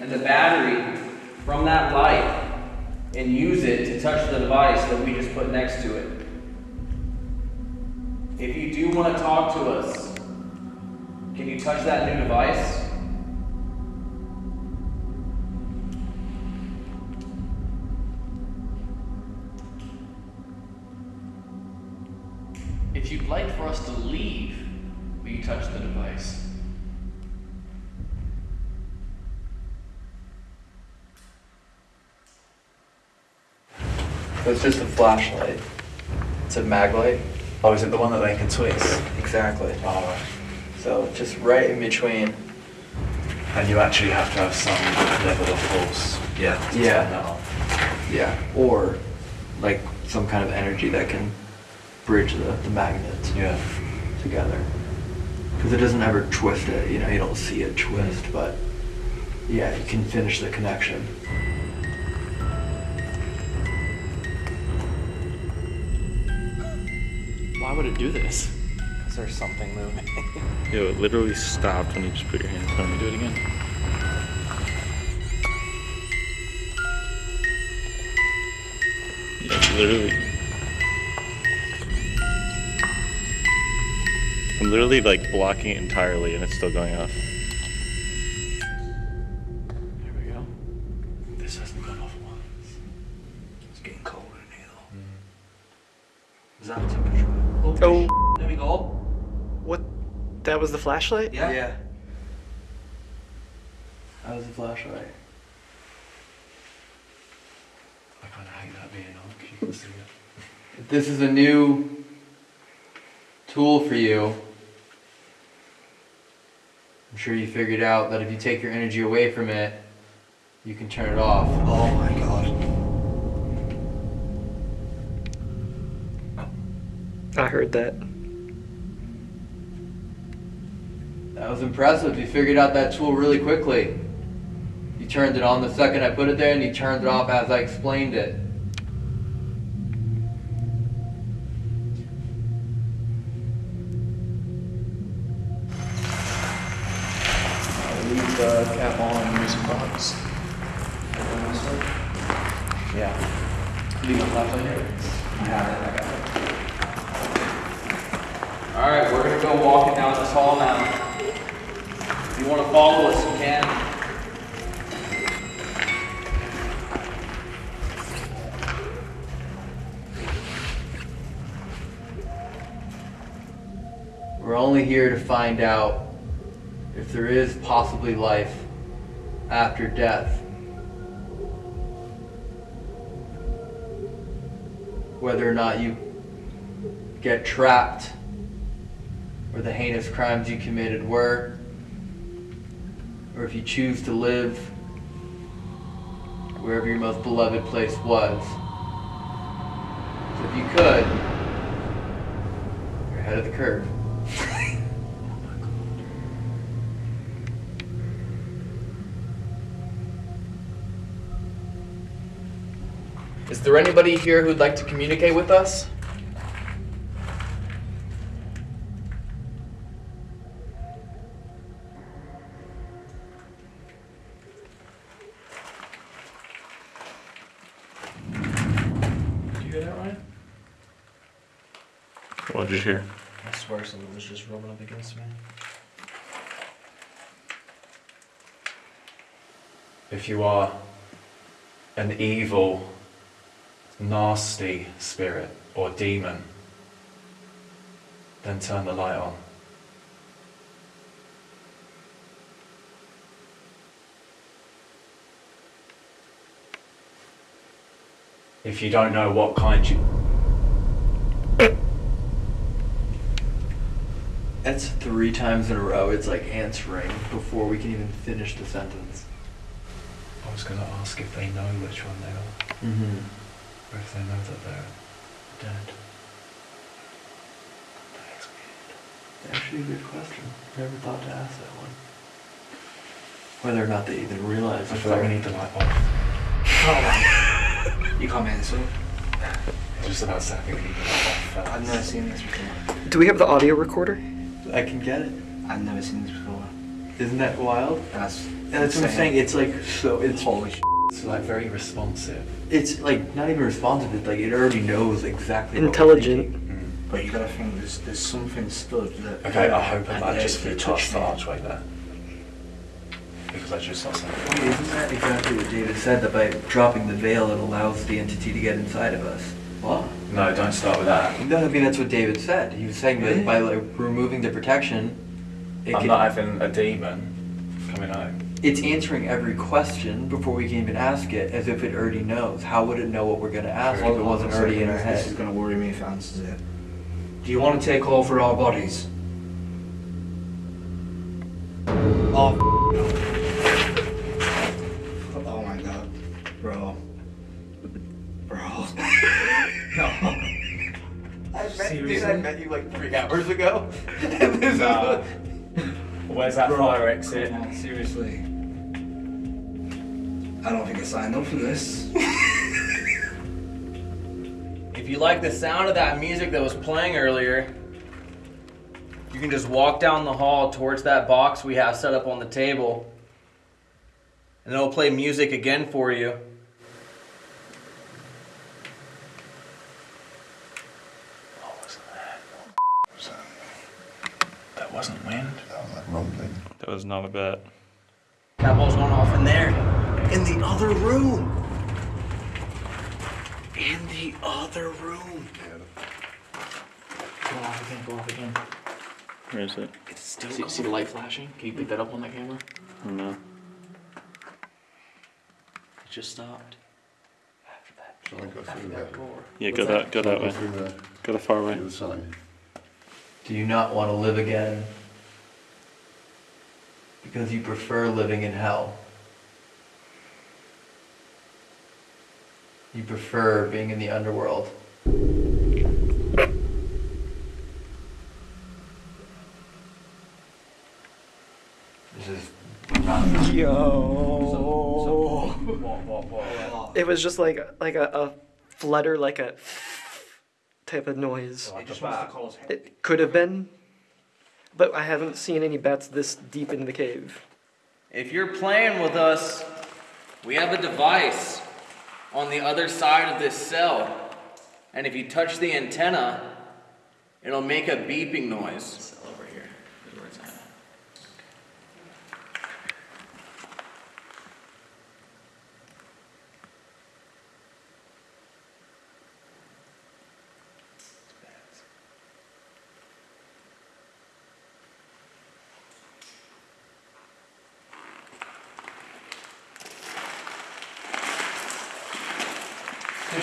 and the battery from that light and use it to touch the device that we just put next to it. If you do want to talk to us, can you touch that new device? If you'd like for us to leave, will you touch the device? It's just a flashlight. It's a mag light. Oh, is it the one that they can twist? Exactly. Oh. So just right in between. And you actually have to have some level of force. Yeah. to Yeah. turn that on. Yeah. Or like some kind of energy that can bridge the, the magnets Yeah. together. Because it doesn't ever twist it, you know, you don't see it twist, but yeah, you can finish the connection. Why would it do this? Because there's something moving. yo, it literally stopped when you just put your hands on me. Do it again. Yeah, literally. I'm literally like blocking it entirely and it's still going off. What? That was the flashlight? Yeah. Yeah. That was the flashlight. I kind of hate that being on. Can you can see it? If this is a new tool for you, I'm sure you figured out that if you take your energy away from it, you can turn it off. Oh my god. I heard that. That was impressive. You figured out that tool really quickly. You turned it on the second I put it there, and you turned it off as I explained it. Trapped where the heinous crimes you committed were, or if you choose to live wherever your most beloved place was. So if you could, you're ahead of the curve. Is there anybody here who'd like to communicate with us? Did you hear that, Ryan? What did you hear? I swear something was just rubbing up against me. If you are an evil, nasty spirit or demon, then turn the light on. If you don't know what kind you. That's three times in a row. It's like answering before we can even finish the sentence. I was going to ask if they know which one they are, Mm-hmm. or if they know that they're dead. That's Actually, a good question. Never thought to ask that one. Whether or not they even realize. I feel like we they're- need the light off. You can't make this up. Just about saying we need the light off. first. I've never seen this before. Do we have the audio recorder? I can get it. I've never seen this before. Isn't that wild? That's That's what I'm saying. It's like so. It's holy. Sh- It's like very responsive. It's like not even responsive. It's like it already knows exactly. what we're Intelligent. thinking. Mm-hmm. But you gotta think there's there's something stood that. Okay, I hope and that there's just the flew past the archway there. Because I just saw something. Wait, isn't that exactly what David said? That by dropping the veil, it allows the entity to get inside of us. What? No, don't start with that. No, I mean that's what David said. He was saying that by like removing the protection, it I'm can, not having a demon coming home. it's answering every question before we can even ask it, as if it already knows. How would it know what we're gonna ask if it wasn't a already in our second, This is gonna worry me if it answers it. Do you want to take over our bodies? Oh. Oh my god, bro. Bro. no. I met, Seriously? dude, I met you like three hours ago. and this Nah. is Where's that Bro, fire exit? come on, seriously. I don't think I signed up for this. If you like the sound of that music that was playing earlier, you can just walk down the hall towards that box we have set up on the table. And it'll play music again for you. What was that? That wasn't wind. That was like rumbling. That was not a bet. That ball's going off in there. In the other room. In the other room. Go off again, go off again. Where is it? It's still see, see the light flashing? Can you pick that up on that camera? No. It just stopped. After that. Shall I go through there? Yeah, go that go that Go way. through there. Go the far way. The other side. Do you not want to live again? Because you prefer living in hell. You prefer being in the underworld. This is Yo. What, what, what? It was just like like a, a flutter, like a type of noise. It just wants to cause hate. It could have been, but I haven't seen any bats this deep in the cave. If you're playing with us, we have a device. on the other side of this cell. And if you touch the antenna, it'll make a beeping noise. Cell over here is where it's at.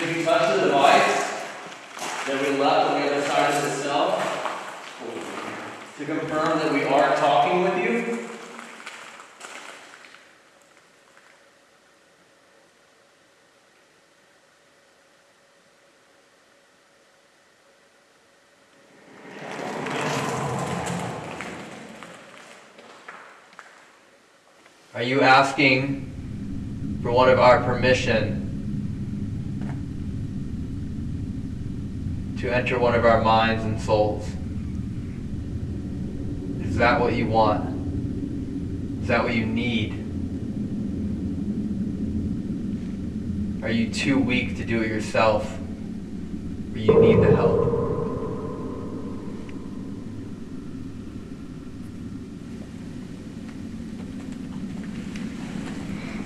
If you touch the device that we left on the other side of the cell, to confirm that we are talking with you, Are you asking for one of our permission to enter one of our minds and souls? Is that what you want? Is that what you need? Are you too weak to do it yourself? Or you need the help?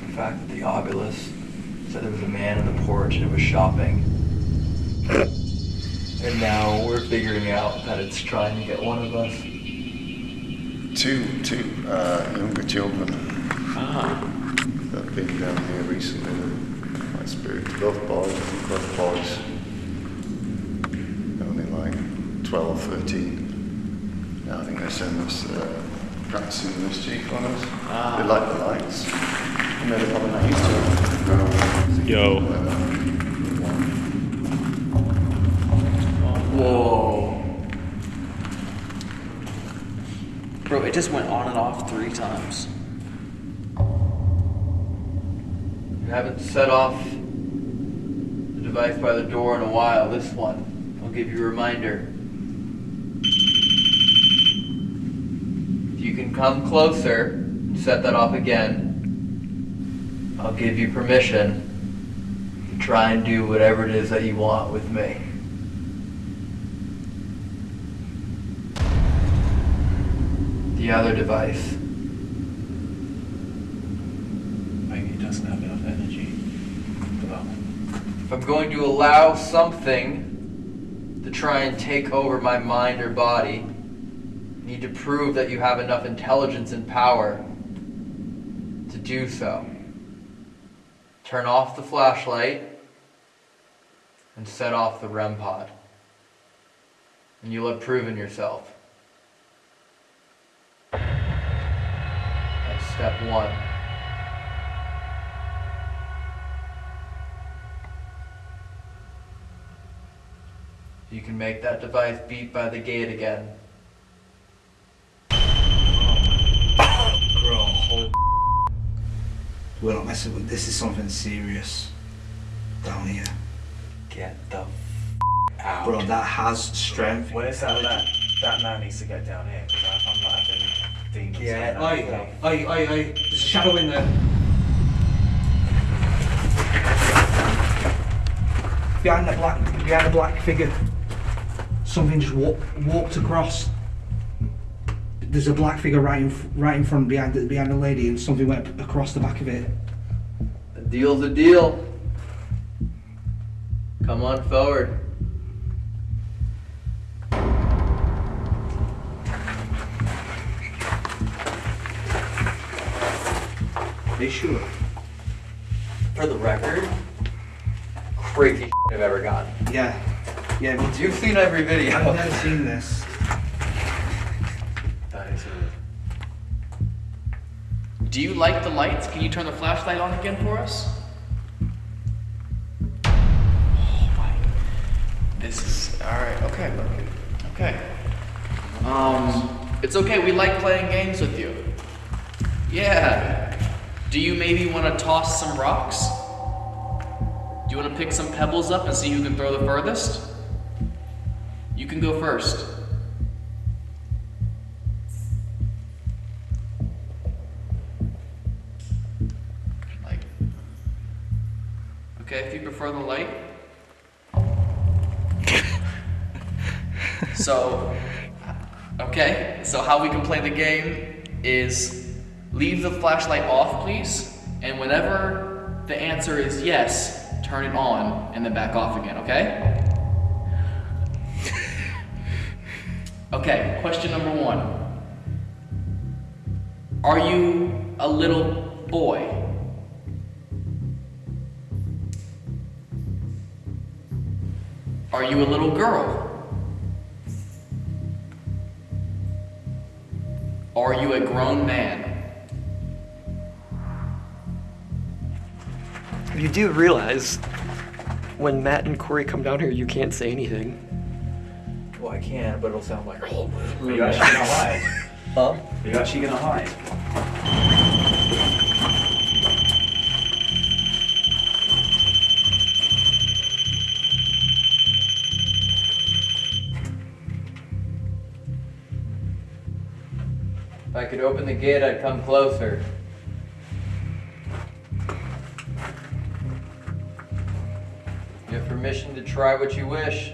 The fact that the Ovilus said there was a man on the porch and it was shopping. And now we're figuring out that it's trying to get one of us. Two, two uh, younger children Ah. that have been down here recently. They're My spirit love boys, love boys. Only like 12, 13. Now I think they send us uh, practicing the mischief on us. Ah. They like the lights. And they're probably not used to it. Yo. Whoa. Bro, it just went on and off three times. You haven't set off the device by the door in a while. This one, I'll give you a reminder. If you can come closer and set that off again, I'll give you permission to try and do whatever it is that you want with me. The other device. Maybe it doesn't have enough energy. Well, If I'm going to allow something to try and take over my mind or body, you need to prove that you have enough intelligence and power to do so. Turn off the flashlight and set off the REM pod. And you'll have proven yourself. That's step one. You can make that device beep by the gate again. Bro. We're not messing with this. Is something serious down here. Get the out. Bro, that has strength. Well, it's that, that, that man needs to get down here because I'm not having demons. Yeah. Oi, oi, oi, oi. There's a shadow in there. Behind the black, behind the black figure. Something just walk, walked across. There's a black figure right in, right in front behind the, behind the lady, and something went across the back of it. A deal's a deal. Come on forward. They sure. For the record, crazy I've ever gotten. Yeah. Yeah, me too. You've seen every video. I've never seen this. That is. Do you like the lights? Can you turn the flashlight on again for us? Oh my. This is alright, okay, okay. Okay. Um it's okay, we like playing games with you. Yeah. Do you maybe want to toss some rocks? Do you want to pick some pebbles up and see who can throw the furthest? You can go first. Okay, if you prefer the light. so, okay, so how we can play the game is leave the flashlight off, please, and whenever the answer is yes, turn it on and then back off again, okay? Okay, question number one. Are you a little boy? Are you a little girl? Are you a grown man? You do realize when Matt and Corey come down here, you can't say anything. Well, I can, but it'll sound like. Are you actually gonna hide? Huh? Are you actually gonna hide? If I could open the gate, I'd come closer. Permission to try what you wish.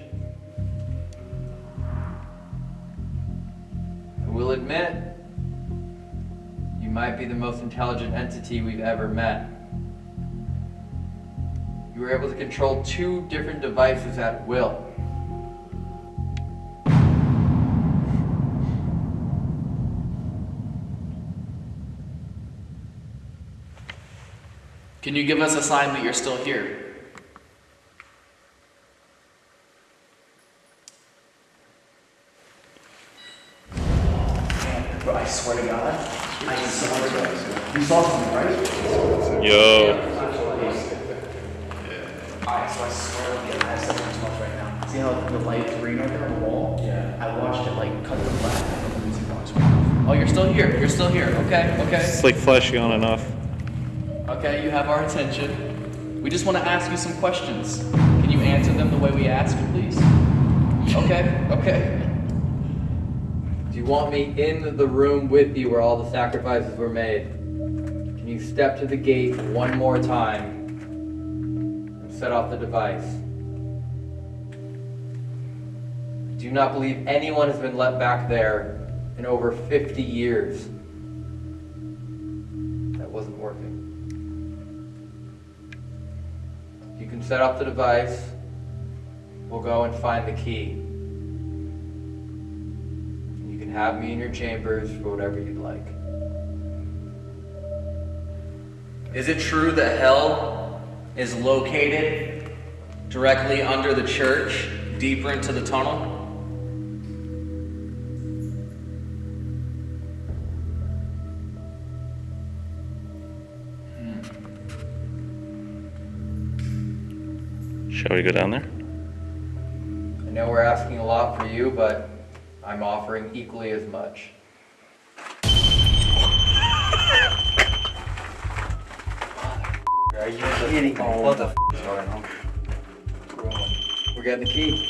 I will admit, you might be the most intelligent entity we've ever met. You were able to control two different devices at will. Can you give us a sign that you're still here? Bro, I swear to God. I swear to God. You saw something, right? Yo. Alright, so I swear to God, I have something to watch right now. See how the light's green right there on the wall? Yeah. I watched it like cut to black and the music box went off. Oh, you're still here. You're still here. Okay, okay. It's like flashing on and off. Okay, you have our attention. We just want to ask you some questions. Can you answer them the way we ask, please? Okay, okay. Do you want me in the room with you where all the sacrifices were made? Can you step to the gate one more time and set off the device? Do you not believe anyone has been let back there in over 50 years? Set up the device. We'll go and find the key. You can have me in your chambers for whatever you'd like. Is it true that hell is located directly under the church, deeper into the tunnel? Shall we go down there? I know we're asking a lot for you, but I'm offering equally as much. Are you kidding me? What the f is going on? We're getting the key.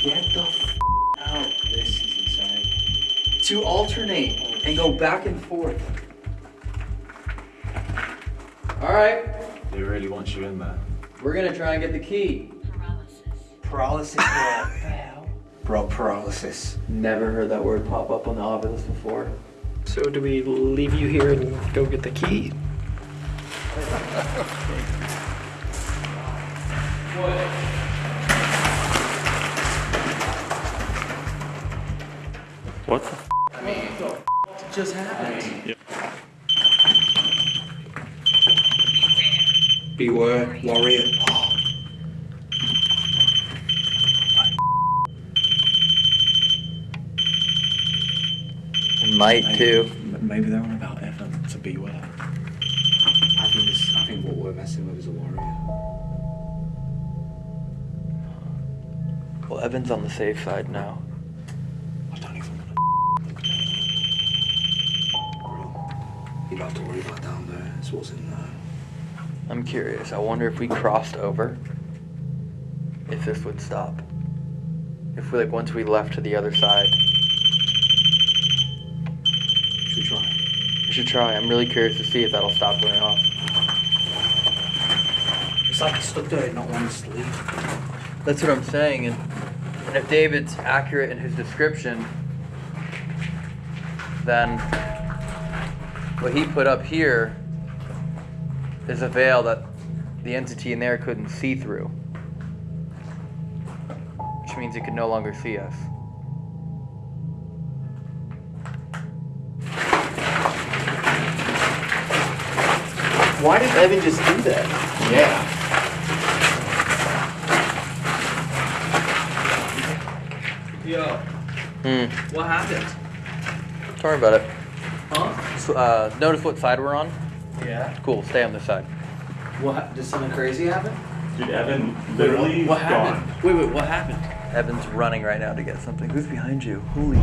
Get the f out. This is insane. To alternate and go back and forth. All right, He really wants you in there. We're gonna try and get the key. Paralysis, bro. What the hell? Bro, paralysis. Never heard that word pop up on the Ovilus before. So do we leave you here and go get the key? What the f- I mean, what just happened? Beware, warrior. And might too. Maybe they're on about Evan to beware. I think this. I think what we're messing with is a warrior. Well, Evan's on the safe side now. Curious. I wonder if we crossed over, if this would stop. If we like once we left to the other side. Should try? We should try. I'm really curious to see if that'll stop going off. It's like stuck there, and not wanting to leave. That's what I'm saying. And, and if David's accurate in his description, then what he put up here is a veil that the entity in there couldn't see through. Which means it could no longer see us. Why did Evan just do that? Yeah. Yo, Hmm. what happened? Don't worry about it. Huh? So, uh, notice what side we're on? Yeah. Cool, stay on this side. What? hap- Did something crazy happen? Dude, Evan Wait, literally what, what gone. happened? Wait, wait, what happened? Evan's running right now to get something. Who's behind you? Holy?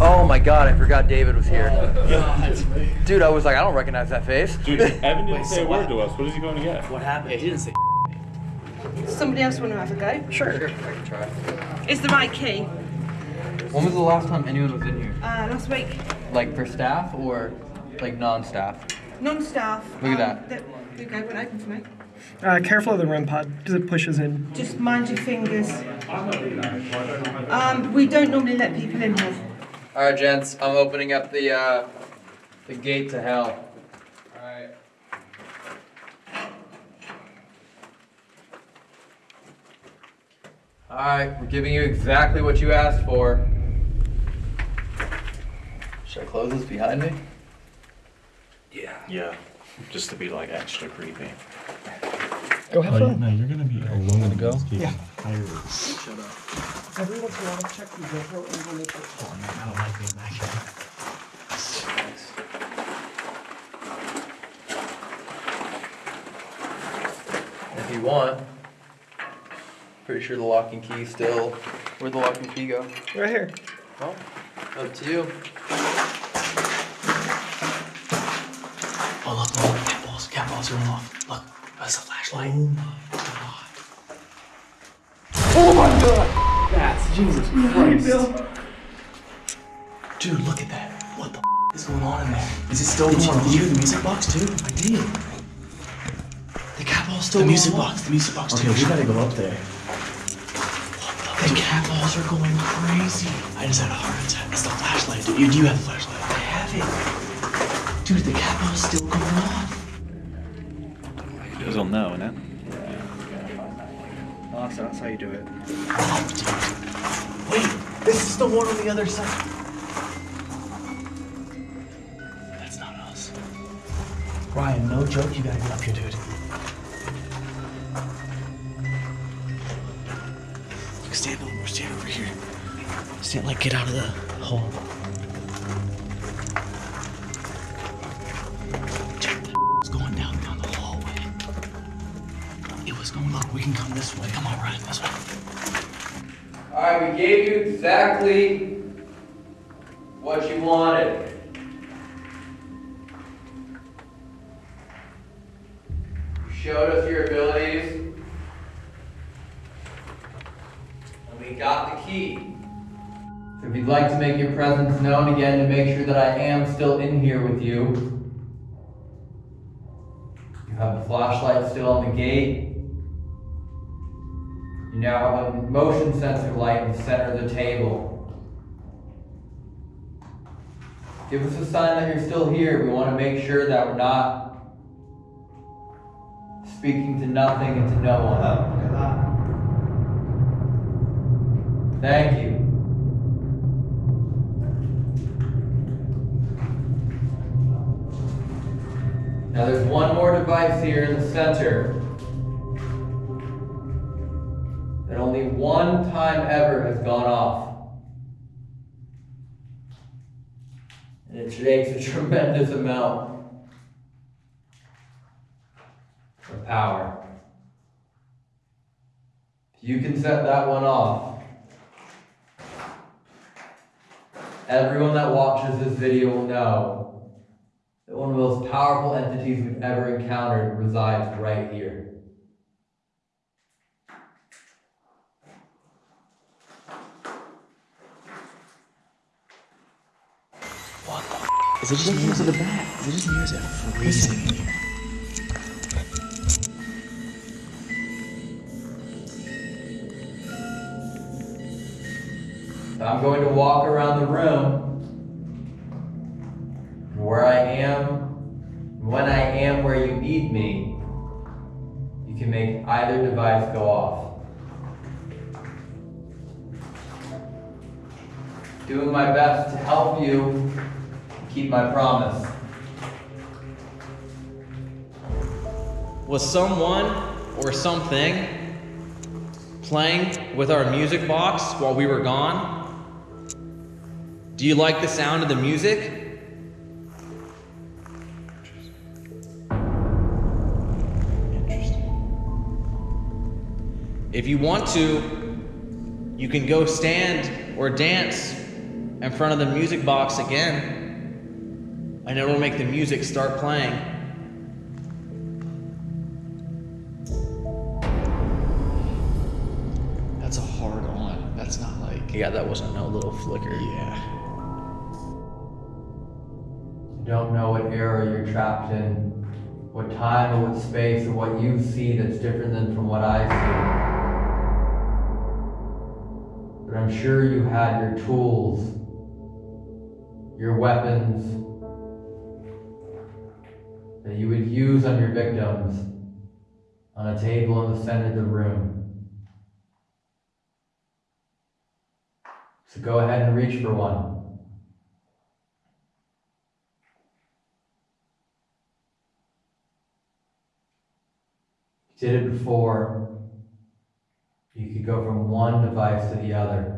Oh my god, I forgot David was here. Dude, I was like, I don't recognize that face. Dude, Evan didn't Wait, say so a what- word to us. What is he going to get? What happened? He didn't say. Somebody else want to have a go? Sure. I can try. Is the right key? When was the last time anyone was in here? Uh, last week. Like for staff or like non-staff? Non-staff. Look at that. There you go, went open for me. Uh, careful of the REM pod because it pushes in. Just mind your fingers. Um, we don't normally let people in here. All right, gents, I'm opening up the uh, the gate to hell. All right. All right, we're giving you exactly what you asked for. Should I close this behind me? Yeah. Yeah. Just to be like extra creepy. Go have Oh, fun. no, you're gonna be alone. go? Yeah. Shut up. Every once in a while, check the GoPro and go make I don't like being back here. If you want. Pretty sure the lock and key still. Where'd the lock and key go? Right here. Well, up to you. Balls, cat balls are off. Look, that's a flashlight. Oh my god. Oh my god! That's Jesus Christ. Dude, look at that. What the is going on in there? Is it still did going you, Did you hear the music box too? I did. The cat ball's still The music box, the music box too. Okay, we gotta go up there. The cat balls are going crazy. I just had a heart attack. That's the flashlight. Dude, you do have the flashlight. I have it. Dude, the cat ball's still going on. You guys all know, innit? Oh, so that's how you do it. Wait, this is the one on the other side. That's not us. Ryan, no joke, you gotta get up here, dude. Look, stand over, stand over here. Stand like get out of the hole. This way. Come on, Ryan, this way. All right, we gave you exactly what you wanted. You showed us your abilities, and we got the key. So if you'd like to make your presence known again to make sure that I am still in here with you, you have the flashlight still on the gate. You now have a motion sensor light in the center of the table. Give us a sign that you're still here. We want to make sure that we're not speaking to nothing and to no one. Thank you. Now there's one more device here in the center that only one time ever has gone off. And it takes a tremendous amount of power. If you can set that one off, everyone that watches this video will know that one of the most powerful entities we've ever encountered resides right here. Is it just? Is it? Is it just? Freezing in here. I'm going to walk around the room where I am, when I am where you need me, you can make either device go off. Doing my best to help you keep my promise. Was someone or something playing with our music box while we were gone? Do you like the sound of the music? If you want to, you can go stand or dance in front of the music box again, and it'll make the music start playing. That's a hard on. That's not like. Yeah, that wasn't no little flicker. Yeah. You don't know what era you're trapped in, what time or what space or what you see that's different than from what I see. But I'm sure you had your tools, your weapons that you would use on your victims on a table in the center of the room. So go ahead and reach for one. You did it before. You could go from one device to the other.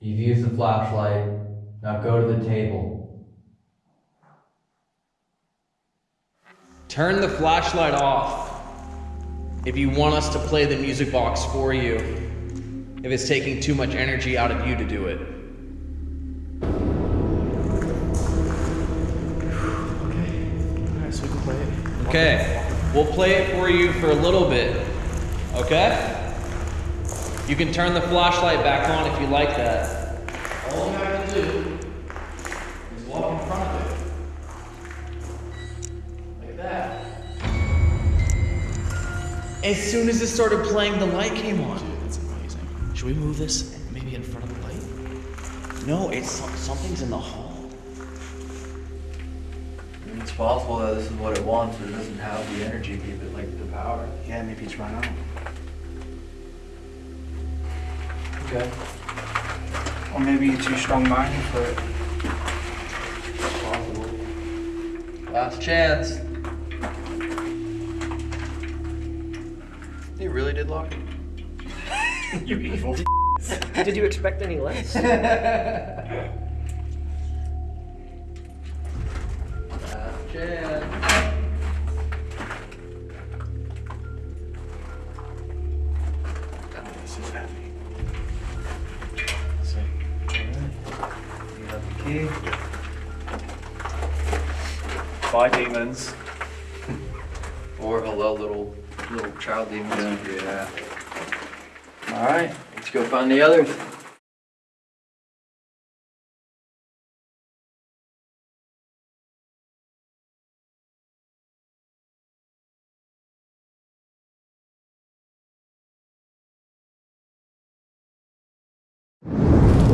You've used the flashlight. Now go to the table. Turn the flashlight off if you want us to play the music box for you. If it's taking too much energy out of you to do it. Okay, we'll play it for you for a little bit. Okay? You can turn the flashlight back on if you like that. As soon as it started playing, the light came on. Dude, that's amazing. Should we move this maybe in front of the light? No, it's something's in the hall. I mean, it's possible that this is what it wants, but it doesn't have the energy to give it like the power. Yeah, maybe it's run out. Okay. Or maybe you're too strong-minded for it. Possible. Last chance. He really did lock it. you evil. Did you expect any less? Last. This is heavy. You have the key. Bye, demons. Or hello, little child demons. Yeah. All right, let's go find the others.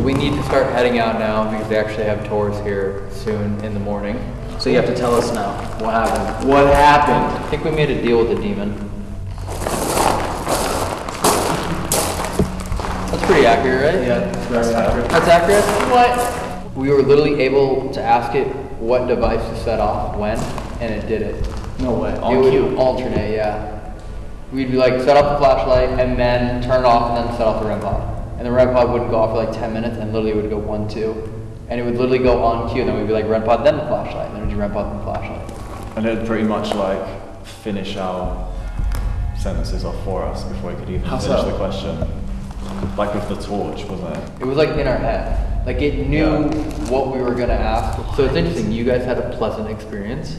We need to start heading out now because they actually have tours here soon in the morning. So you have to tell us now what happened. What happened? I think we made a deal with the demon. Pretty accurate, right? Yeah, that's accurate. That's accurate? What? We were literally able to ask it what device to set off when, and it did it. No way. it On would cue. alternate, yeah. We'd be like, set off the flashlight, and then turn it off, and then set off the REM pod. And the REM pod wouldn't go off for like 10 minutes, and literally it would go one, two. And it would literally go on cue, and then we'd be like, REM pod, then the flashlight, and then we'd do REM pod, then the flashlight. And it'd pretty much like finish our sentences off for us before we could even How finish so? the question. Like with the torch, wasn't it? It was like in our head. Like it knew what we were gonna ask. So it's interesting. You guys had a pleasant experience,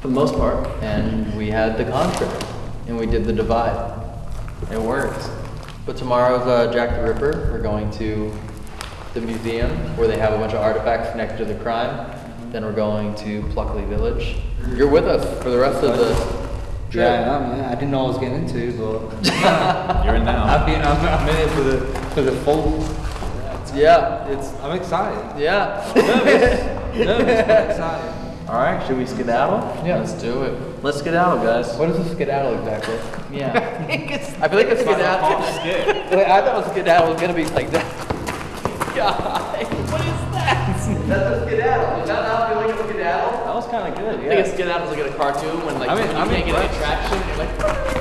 for the most part, and we had the contrary, and we did the divide. It works. But tomorrow's uh, Jack the Ripper. We're going to the museum where they have a bunch of artifacts connected to the crime. Then we're going to Pluckley Village. You're with us for the rest of the trip. Yeah, I am. I didn't know what I was getting into, but You're in now. I've been. I'm, I'm in it for the for the full. Yeah, it's. I'm excited. Yeah. Nervous. Nervous, but excited. All right, should we skedaddle? Yeah, let's do it. Let's skedaddle, guys. What is a skedaddle exactly? Yeah. I feel like a skedaddle. Wait, I thought a skedaddle was gonna be like that. God, what is that? That's a skedaddle. Is that not feeling like a skedaddle? That was kind of good. I think a skedaddle's like in a cartoon when like I'm in- you I'm can't get an impressed. attraction. You're like,